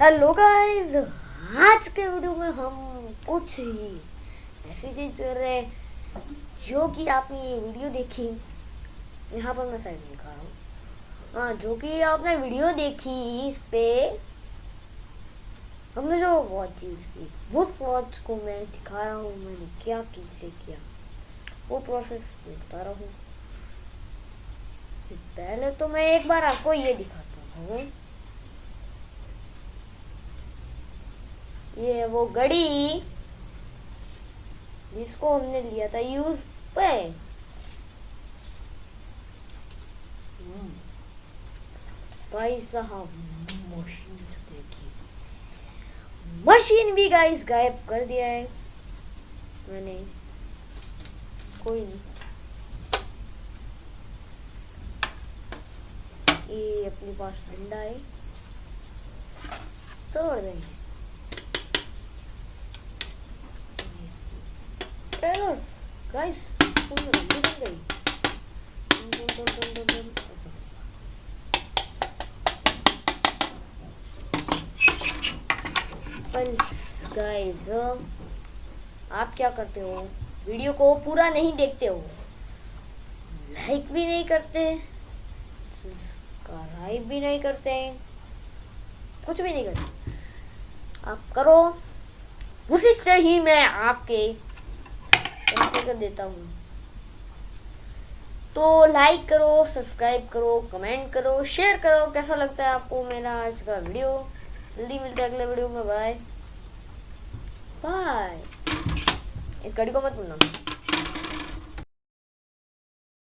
Hello guys आज के video में हम कुछ ही ऐसी चीज़ कर रहे हैं जो कि आपने ये वीडियो देखी। यहाँ पर मैं साइड लिखा रहा हूँ। हाँ जो कि आपने वीडियो देखी, इस पे हमने जो वॉच यूज़ की, उस वॉच को मैं दिखा रहा हूँ, मैंने क्या कैसे किया, वो प्रोसेस बता रहा हूँ। पहले तो मैं एक बार आपको ये दिखाता हूँ। ये वो घड़ी, जिसको हमने लिया था यूज़ पे। भाई साहब मशीन देखिए मशीन भी गाइस गायब कर दिया है। मैंने कोई नहीं। ये अपने पास डंडा है। तोड़ देंगे। Taylor, guys, तुम पल्स गाइस आप क्या करते हो वीडियो को पूरा नहीं देखते हो लाइक भी नहीं करते सब्सक्राइब भी नहीं करते कुछ भी नहीं करते आप करो उसी से ही मैं आपके कर देता हूँ। तो लाइक करो सब्सक्राइब करो कमेंट करो शेयर करो। कैसा लगता है आपको मेरा आज का वीडियो जल्दी मिलते हैं अगले वीडियो में। बाय बाय इस घड़ी को मत भूलना।